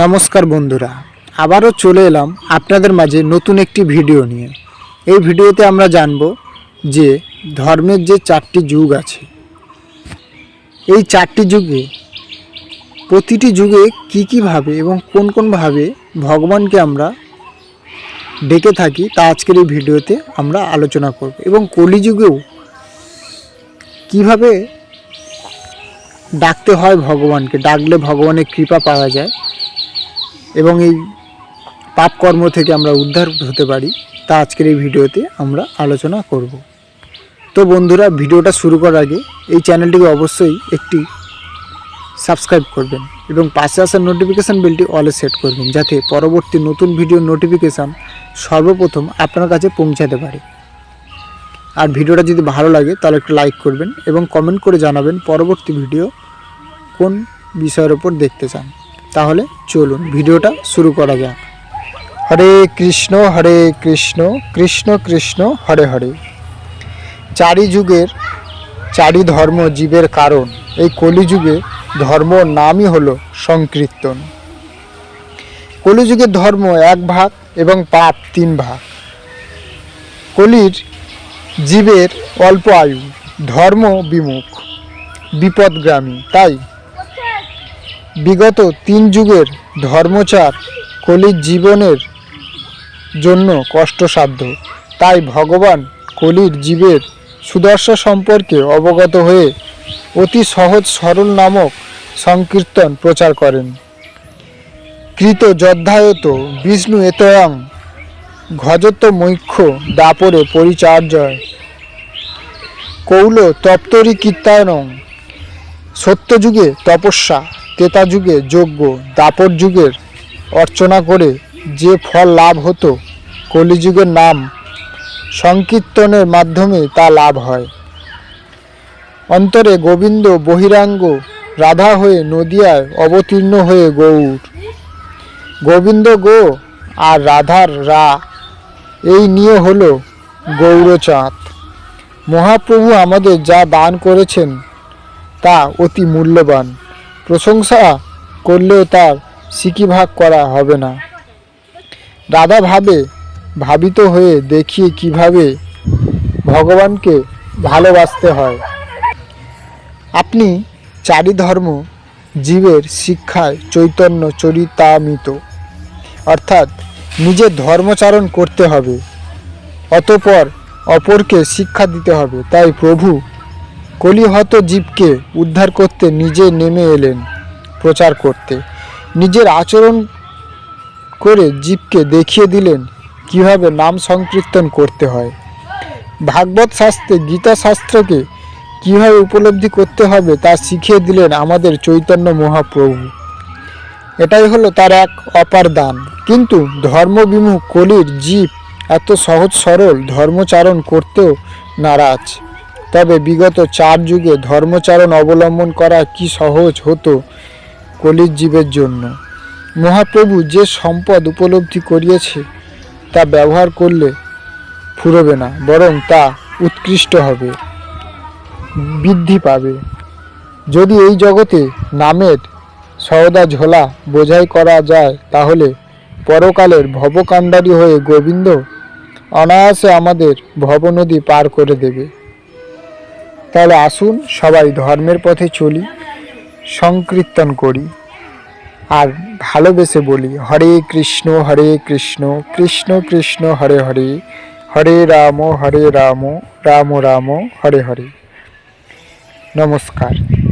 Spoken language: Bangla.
নমস্কার বন্ধুরা, আবারও চলে এলাম আপনাদের মাঝে নতুন একটি ভিডিও নিয়ে। এই ভিডিওতে আমরা জানব যে ধর্মের যে চারটি যুগ আছে, এই চারটি যুগে প্রতিটি যুগে কি কীভাবে এবং কোন কোনভাবে ভগবানকে আমরা ডেকে থাকি তা আজকের এই ভিডিওতে আমরা আলোচনা করব এবং কলিযুগেও কীভাবে ডাকতে হয় ভগবানকে, ডাকলে ভগবানের কৃপা পাওয়া যায় এবং এই পাপ কর্ম থেকে আমরা উদ্ধার হতে পারি, তা আজকের এই ভিডিওতে আমরা আলোচনা করব। তো বন্ধুরা, ভিডিওটা শুরু করার আগে এই চ্যানেলটিকে অবশ্যই একটি সাবস্ক্রাইব করবেন এবং পাশে আসার নোটিফিকেশান বেলটি অলে সেট করবেন, যাতে পরবর্তী নতুন ভিডিওর নোটিফিকেশান সর্বপ্রথম আপনার কাছে পৌঁছাতে পারে। আর ভিডিওটা যদি ভালো লাগে, তাহলে একটু লাইক করবেন এবং কমেন্ট করে জানাবেন পরবর্তী ভিডিও কোন বিষয়ের ওপর দেখতে চান। তাহলে চলুন ভিডিওটা শুরু করা যাক। হরে কৃষ্ণ হরে কৃষ্ণ কৃষ্ণ কৃষ্ণ, হরে হরে। চারি যুগের চারি ধর্ম জীবের কারণ, এই কলিযুগে ধর্ম নামই হলো সংকীর্তন। কলিযুগের ধর্ম এক ভাগ এবং পাপ তিন ভাগ। কলির জীবের অল্প আয়ু, ধর্ম বিমুখ বিপদগ্রামী তাই বিগত তিন যুগের ধর্মচার কলির জীবনের জন্য কষ্টসাধ্য। তাই ভগবান কলির জীবের সুদর্শা সম্পর্কে অবগত হয়ে অতি সহজ সরল নামক সংকীর্তন প্রচার করেন। কৃত যদ্ধায়ত বিষ্ণু এতয়ং ঘজত মৈক্ষ দাপরে পরিচার্যয়। কৌল তপ্তরি কীর্তায়নং সত্যযুগে তপস্যা। তেতা যুগে যজ্ঞ দাপর যুগের অর্চনা করে যে ফল লাভ হতো, কলিযুগের নাম সংকীর্তনের মাধ্যমে তা লাভ হয়। অন্তরে গোবিন্দ বহিরাঙ্গ রাধা হয়ে নদিয়ায় অবতীর্ণ হয়ে গৌর গোবিন্দ গো আর রাধার রা, এই নিয়ে হলো গৌরচাঁদ। মহাপ্রভু আমাদের যা দান করেছেন, তা অতি মূল্যবান। প্রশংসা করলেও তার সিকিভাগ করা হবে না। রাধা ভাবে ভাবিত হয়ে দেখিয়ে কীভাবে ভগবানকে ভালোবাসতে হয়। আপনি চারি ধর্ম জীবের শিক্ষায় চৈতন্য চরিতামিত, অর্থাৎ নিজের ধর্মচারণ করতে হবে, অতপর অপরকে শিক্ষা দিতে হবে। তাই প্রভু কলিহত জীবকে উদ্ধার করতে নিজে নেমে এলেন প্রচার করতে। নিজের আচরণ করে জীবকে দেখিয়ে দিলেন কীভাবে নাম সংকীর্তন করতে হয়। ভাগবত শাস্ত্রে গীতা শাস্ত্রকে কীভাবে উপলব্ধি করতে হবে তা শিখিয়ে দিলেন আমাদের চৈতন্য মহাপ্রভু। এটাই হলো তার এক অপার দান। কিন্তু ধর্মবিমুখ কলির জীব এত সহজ সরল ধর্মচারণ করতেও নারাজ। তবে বিগত চার যুগে ধর্মচারণ অবলম্বন করা কি সহজ হতো কলির জীবের জন্য? মহাপ্রভু যে সম্পদ উপলব্ধি করিয়েছে, তা ব্যবহার করলে ফুরবে না, বরং তা উৎকৃষ্ট হবে, বৃদ্ধি পাবে। যদি এই জগতে নামের সওদা ঝোলা বোঝাই করা যায়, তাহলে পরকালের ভবকাণ্ডারী হয়ে গোবিন্দ অনায়াসে আমাদের ভবনদী পার করে দেবে। তাহলে আসুন, সবাই ধর্মের পথে চলি, সংকীর্তন করি, আর ভালোবেসে বলি, হরে কৃষ্ণ হরে কৃষ্ণ কৃষ্ণ কৃষ্ণ, হরে হরে হরে রাম হরে রাম রাম রাম, হরে হরে। নমস্কার।